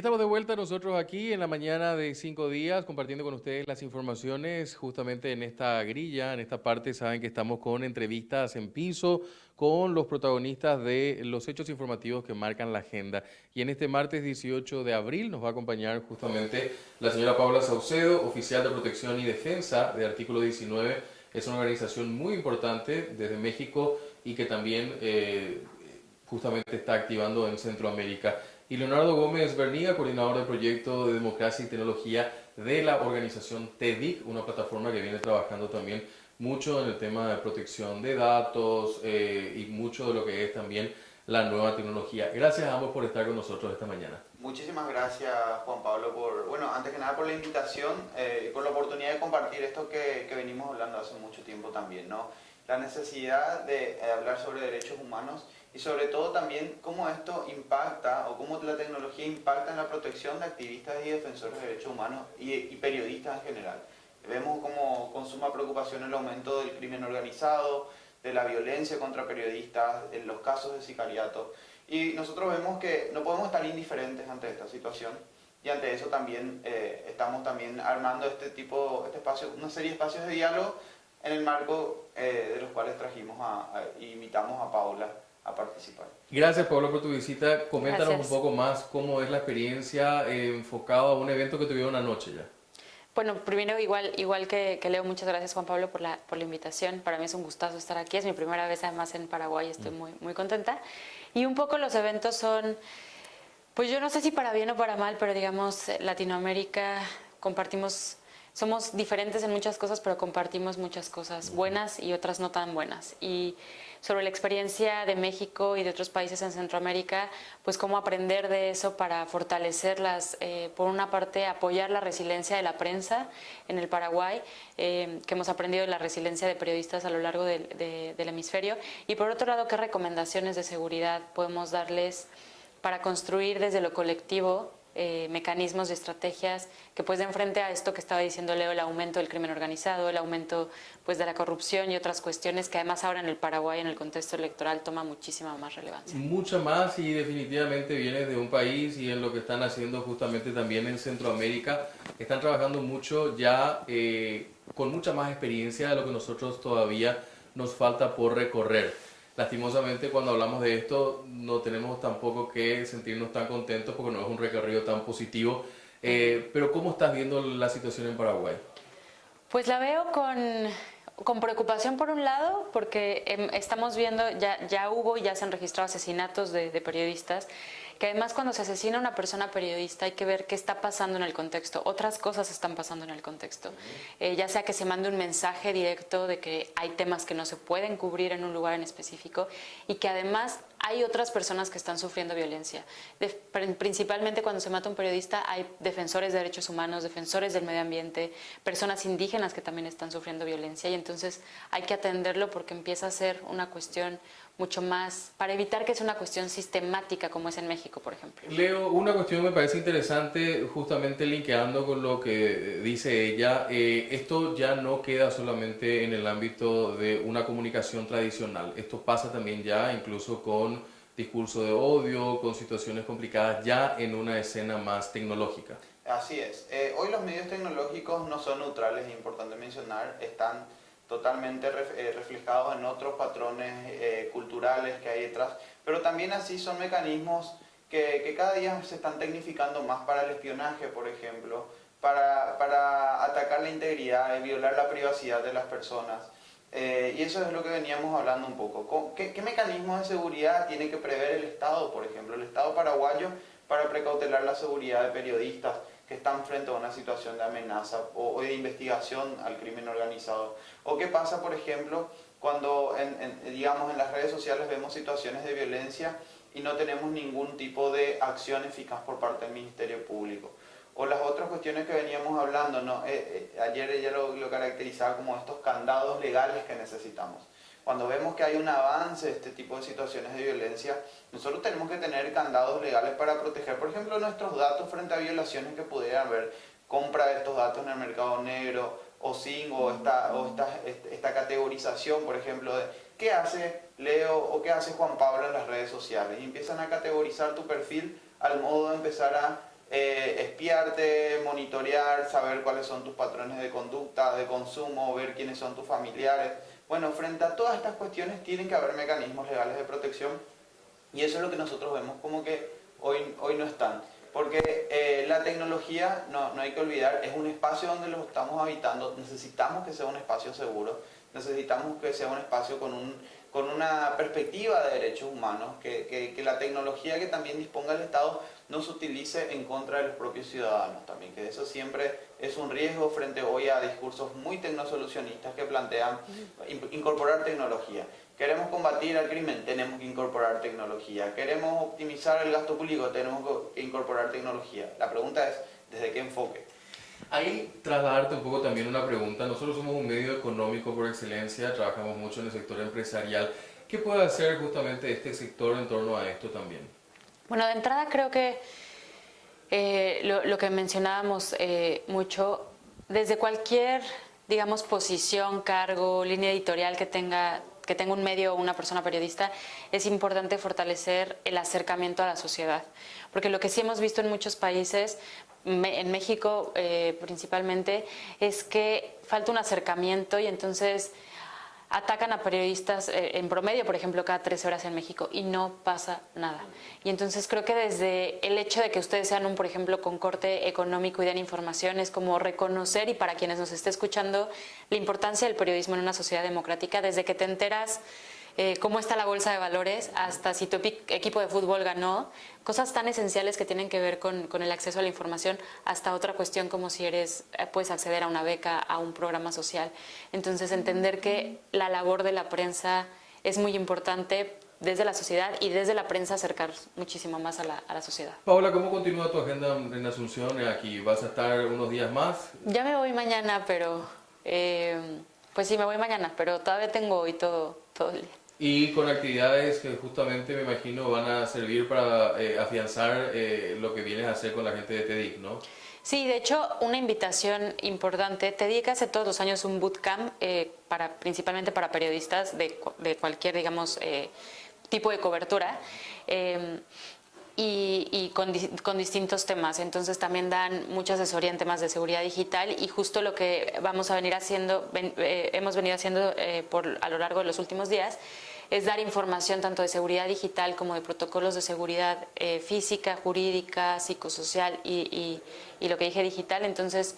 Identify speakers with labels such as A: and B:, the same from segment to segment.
A: Estamos de vuelta nosotros aquí en la mañana de cinco días compartiendo con ustedes las informaciones justamente en esta grilla, en esta parte saben que estamos con entrevistas en piso con los protagonistas de los hechos informativos que marcan la agenda. Y en este martes 18 de abril nos va a acompañar justamente la señora Paula Saucedo, oficial de protección y defensa de artículo 19. Es una organización muy importante desde México y que también eh, justamente está activando en Centroamérica y Leonardo Gómez Bernía, coordinador del proyecto de democracia y tecnología de la organización TEDIC, una plataforma que viene trabajando también mucho en el tema de protección de datos eh, y mucho de lo que es también la nueva tecnología. Gracias a ambos por estar con nosotros esta mañana.
B: Muchísimas gracias Juan Pablo por, bueno, antes que nada por la invitación eh, y por la oportunidad de compartir esto que, que, venimos hablando hace mucho tiempo también, ¿no? La necesidad de hablar sobre derechos humanos y sobre todo también cómo esto impacta o cómo la tecnología impacta en la protección de activistas y defensores de derechos humanos y, periodistas en general. Vemos como con suma preocupación el aumento del crimen organizado, de la violencia contra periodistas, en los casos de sicariato. Y nosotros vemos que no podemos estar indiferentes ante esta situación y ante eso también eh, estamos también armando este tipo, este espacio, una serie de espacios de diálogo en el marco eh, de los cuales trajimos a, a, invitamos a Paula a participar.
A: Gracias Pablo por tu visita. Coméntanos un poco más cómo es la experiencia eh, enfocada a un evento que tuvieron anoche ya.
C: Bueno, primero igual, igual que, Leo, muchas gracias Juan Pablo por la, por la invitación. Para mí es un gustazo estar aquí, es mi primera vez además en Paraguay, estoy mm. muy, muy contenta. Y un poco los eventos son, pues yo no sé si para bien o para mal, pero digamos Latinoamérica compartimos somos diferentes en muchas cosas, pero compartimos muchas cosas buenas y otras no tan buenas. Y sobre la experiencia de México y de otros países en Centroamérica, pues cómo aprender de eso para fortalecerlas, eh, por una parte apoyar la resiliencia de la prensa en el Paraguay, eh, que hemos aprendido de la resiliencia de periodistas a lo largo del hemisferio, y por otro lado, qué recomendaciones de seguridad podemos darles para construir desde lo colectivo eh, mecanismos y estrategias que pues den frente a esto que estaba diciendo Leo, el aumento del crimen organizado, el aumento pues de la corrupción y otras cuestiones que además ahora en el Paraguay en el contexto electoral toma muchísima más relevancia.
A: Mucha más y definitivamente viene de un país y en lo que están haciendo justamente también en Centroamérica, están trabajando mucho ya eh, con mucha más experiencia de lo que nosotros todavía nos falta por recorrer lastimosamente cuando hablamos de esto no tenemos tampoco que sentirnos tan contentos porque no es un recorrido tan positivo. Eh, pero ¿cómo estás viendo la situación en Paraguay?
C: Pues la veo con, con preocupación por un lado, porque em, estamos viendo, ya, ya hubo y ya se han registrado asesinatos de periodistas que además cuando se asesina a una persona periodista hay que ver qué está pasando en el contexto, otras cosas están pasando en el contexto, eh, ya sea que se mande un mensaje directo de que hay temas que no se pueden cubrir en un lugar en específico y que además hay otras personas que están sufriendo violencia. principalmente cuando se mata un periodista hay defensores de derechos humanos, defensores del medio ambiente, personas indígenas que también están sufriendo violencia y entonces hay que atenderlo porque empieza a ser una cuestión mucho más, para evitar que sea una cuestión sistemática como es en México, por ejemplo.
A: Leo, una cuestión me parece interesante, justamente linkeando con lo que dice ella, eh, esto ya no queda solamente en el ámbito de una comunicación tradicional, esto pasa también ya incluso con discurso de odio, con situaciones complicadas, ya en una escena más tecnológica.
B: Así es. Eh, hoy los medios tecnológicos no son neutrales, es importante mencionar, están totalmente eh, reflejados en otros patrones eh, culturales que hay detrás, pero también así son mecanismos que, que, cada día se están tecnificando más para el espionaje, por ejemplo, para, para atacar la integridad y violar la privacidad de las personas. Eh, y eso es lo que veníamos hablando un poco. ¿Qué, ¿Qué mecanismos de seguridad tiene que prever el Estado, por ejemplo, el Estado paraguayo para precautelar la seguridad de periodistas? que están frente a una situación de amenaza o, de investigación al crimen organizado. O qué pasa, por ejemplo, cuando en, digamos, en las redes sociales vemos situaciones de violencia y no tenemos ningún tipo de acción eficaz por parte del Ministerio Público. O las otras cuestiones que veníamos hablando, ¿no? Eh, eh, ayer ella lo, lo caracterizaba como estos candados legales que necesitamos cuando vemos que hay un avance de este tipo de situaciones de violencia, nosotros tenemos que tener candados legales para proteger, por ejemplo, nuestros datos frente a violaciones que pudieran haber, compra de estos datos en el mercado negro, o sin, o esta, o esta, esta categorización, por ejemplo, de qué hace Leo o qué hace Juan Pablo en las redes sociales. Y empiezan a categorizar tu perfil al modo de empezar a eh, espiarte, monitorear, saber cuáles son tus patrones de conducta, de consumo, ver quiénes son tus familiares. Bueno, frente a todas estas cuestiones tienen que haber mecanismos legales de protección y eso es lo que nosotros vemos como que hoy, hoy no están. Porque eh, la tecnología, no, no hay que olvidar, es un espacio donde lo estamos habitando, necesitamos que sea un espacio seguro, necesitamos que sea un espacio con un con una perspectiva de derechos humanos, que, que, la tecnología que también disponga el Estado no se utilice en contra de los propios ciudadanos también, que eso siempre es un riesgo frente hoy a discursos muy tecnosolucionistas que plantean incorporar tecnología. Queremos combatir el crimen, tenemos que incorporar tecnología. Queremos optimizar el gasto público, tenemos que incorporar tecnología. La pregunta es, ¿desde qué enfoque?
A: Ahí trasladarte un poco también una pregunta. Nosotros somos un medio económico por excelencia, trabajamos mucho en el sector empresarial. ¿Qué puede hacer justamente este sector en torno a esto también?
C: Bueno, de entrada creo que eh, lo, que mencionábamos eh, mucho, desde cualquier, digamos, posición, cargo, línea editorial que tenga que tenga un medio o una persona periodista, es importante fortalecer el acercamiento a la sociedad. Porque lo que sí hemos visto en muchos países, en México eh, principalmente, es que falta un acercamiento y entonces atacan a periodistas eh, en promedio, por ejemplo, cada tres horas en México y no pasa nada. Y entonces creo que desde el hecho de que ustedes sean un, por ejemplo, con corte económico y den información es como reconocer y para quienes nos esté escuchando la importancia del periodismo en una sociedad democrática, desde que te enteras eh, cómo está la bolsa de valores, hasta si tu equipo de fútbol ganó, cosas tan esenciales que tienen que ver con, el acceso a la información, hasta otra cuestión como si eres eh, puedes acceder a una beca, a un programa social. Entonces entender que la labor de la prensa es muy importante desde la sociedad y desde la prensa acercar muchísimo más a la, sociedad.
A: Paola, ¿cómo continúa tu agenda en Asunción aquí? ¿Vas a estar unos días más?
C: Ya me voy mañana, pero... Eh, pues sí, me voy mañana, pero todavía tengo hoy todo, todo el día.
A: Y con actividades que justamente me imagino van a servir para eh, afianzar eh, lo que vienes a hacer con la gente de TEDIC, ¿no?
C: Sí, de hecho, una invitación importante. TEDIC hace todos los años un bootcamp, eh, para, principalmente para periodistas de, de cualquier, digamos, tipo de cobertura. Em, y, con, con, distintos temas. Entonces también dan mucha asesoría en temas de seguridad digital y justo lo que vamos a venir haciendo, hemos venido haciendo por, a lo largo de los últimos días, es dar información tanto de seguridad digital como de protocolos de seguridad eh, física, jurídica, psicosocial y, lo que dije digital. Entonces,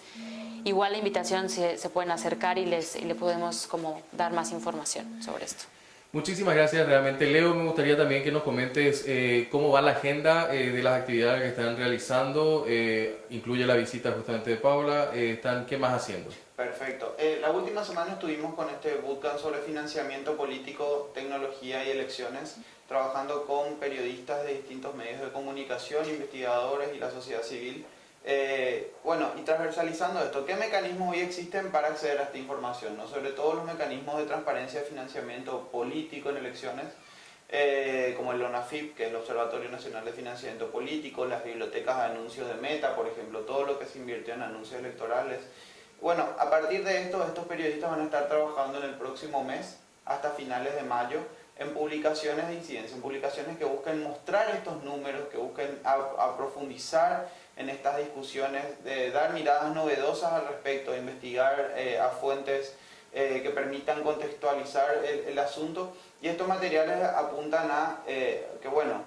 C: igual la invitación se, se pueden acercar y les y le podemos como dar más información sobre esto.
A: Muchísimas gracias realmente. Leo, me gustaría también que nos comentes eh, cómo va la agenda eh, de las actividades que están realizando. Eh, incluye la visita justamente de Paula. están, ¿Qué más haciendo?
B: Perfecto. la última semana estuvimos con este bootcamp sobre financiamiento político, tecnología y elecciones, trabajando con periodistas de distintos medios de comunicación, investigadores y la sociedad civil eh, bueno, y transversalizando esto, ¿qué mecanismos hoy existen para acceder a esta información? ¿no? Sobre todo los mecanismos de transparencia de financiamiento político en elecciones, eh, como el ONAFIP, que es el Observatorio Nacional de Financiamiento Político, las bibliotecas de anuncios de Meta, por ejemplo, todo lo que se invirtió en anuncios electorales. Bueno, a partir de esto, estos periodistas van a estar trabajando en el próximo mes, hasta finales de mayo, en publicaciones de incidencia, en publicaciones que busquen mostrar estos números, que busquen aprofundizar en estas discusiones, de dar miradas novedosas al respecto, investigar eh, a fuentes eh, que permitan contextualizar el, asunto. Y estos materiales apuntan a eh, que, bueno,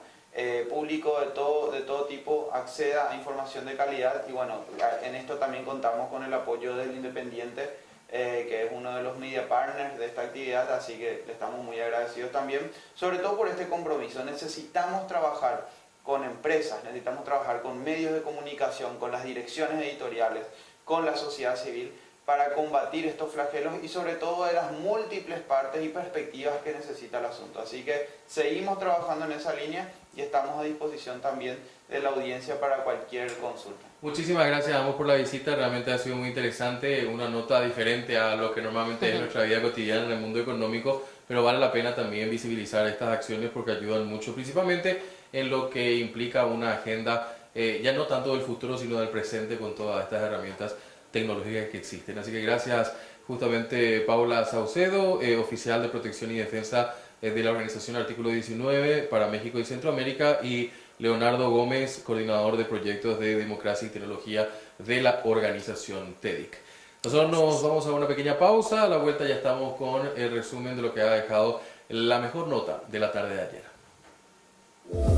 B: público de todo, de todo tipo acceda a información de calidad y, bueno, en esto también contamos con el apoyo del Independiente, que es uno de los media partners de esta actividad, así que le estamos muy agradecidos también, sobre todo por este compromiso. Necesitamos trabajar con empresas, necesitamos trabajar con medios de comunicación, con las direcciones editoriales, con la sociedad civil, para combatir estos flagelos y sobre todo de las múltiples partes y perspectivas que necesita el asunto. Así que seguimos trabajando en esa línea y estamos a disposición también de la audiencia para cualquier consulta.
A: Muchísimas gracias a ambos por la visita, realmente ha sido muy interesante, una nota diferente a lo que normalmente es nuestra vida cotidiana en el mundo económico, pero vale la pena también visibilizar estas acciones porque ayudan mucho, principalmente en lo que implica una agenda eh, ya no tanto del futuro sino del presente con todas estas herramientas tecnológicas que existen. Así que gracias justamente Paula Saucedo, eh, oficial de protección y defensa eh, de la organización Artículo 19 para México y Centroamérica y Leonardo Gómez, coordinador de proyectos de democracia y tecnología de la organización TEDIC. Nosotros nos vamos a una pequeña pausa, a la vuelta ya estamos con el resumen de lo que ha dejado la mejor nota de la tarde de ayer.